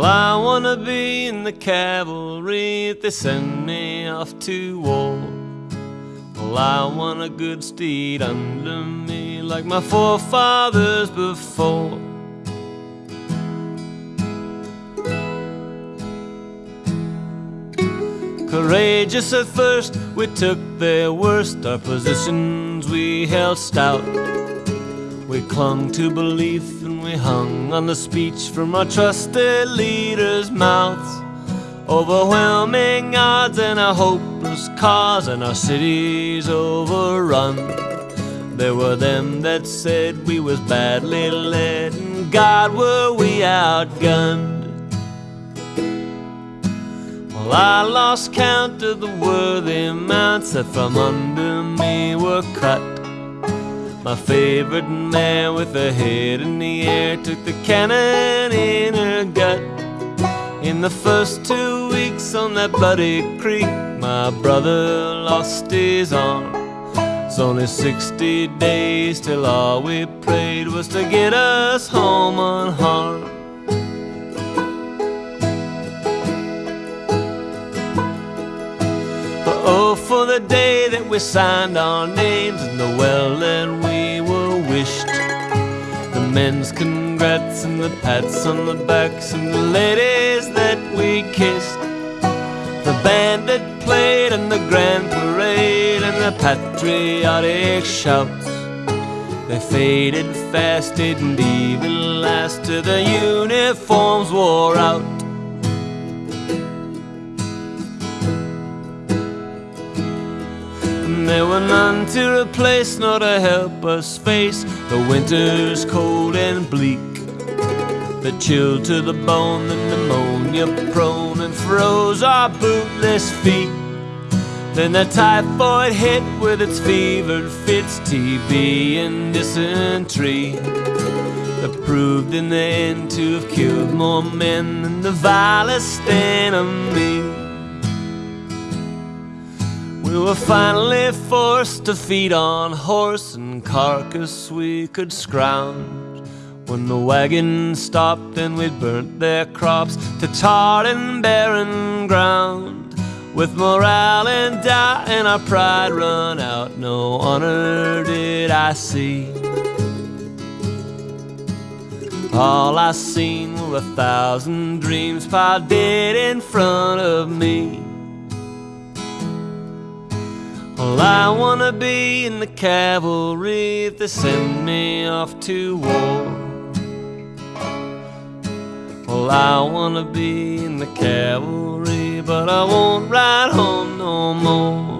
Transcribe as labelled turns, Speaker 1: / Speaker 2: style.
Speaker 1: Well, I wanna be in the cavalry if they send me off to war. Well, I want a good steed under me like my forefathers before. Courageous at first, we took their worst, our positions we held stout. We clung to belief and we hung on the speech from our trusted leaders' mouths. Overwhelming odds and a hopeless cause, and our cities overrun. There were them that said we was badly led, and God were we outgunned. Well, I lost count of the worthy mounts that from under me were cut. My favorite mare with her head in the air took the cannon in her gut. In the first two weeks on that bloody creek, my brother lost his arm. It's only 60 days till all we prayed was to get us home unharmed. That we signed our names in the well that we were wished. The men's congrats and the pats on the backs and the ladies that we kissed. The band that played and the grand parade and the patriotic shouts. They faded fast, didn't even last till the uniforms wore out. There were none to replace nor to help us face the winter's cold and bleak. The chill to the bone, the pneumonia prone, and froze our bootless feet. Then the typhoid hit with its fevered fits, TB and dysentery. That proved in the end to have killed more men than the vilest enemy. We were finally forced to feed on horse and carcass we could scrounge. When the wagon stopped and we'd burnt their crops to tarred and barren ground. With morale in doubt and our pride run out, no honor did I see. All I seen were a thousand dreams piled dead in front of me. Well, I wanna be in the cavalry if they send me off to war. Well, I wanna be in the cavalry, but I won't ride home no more.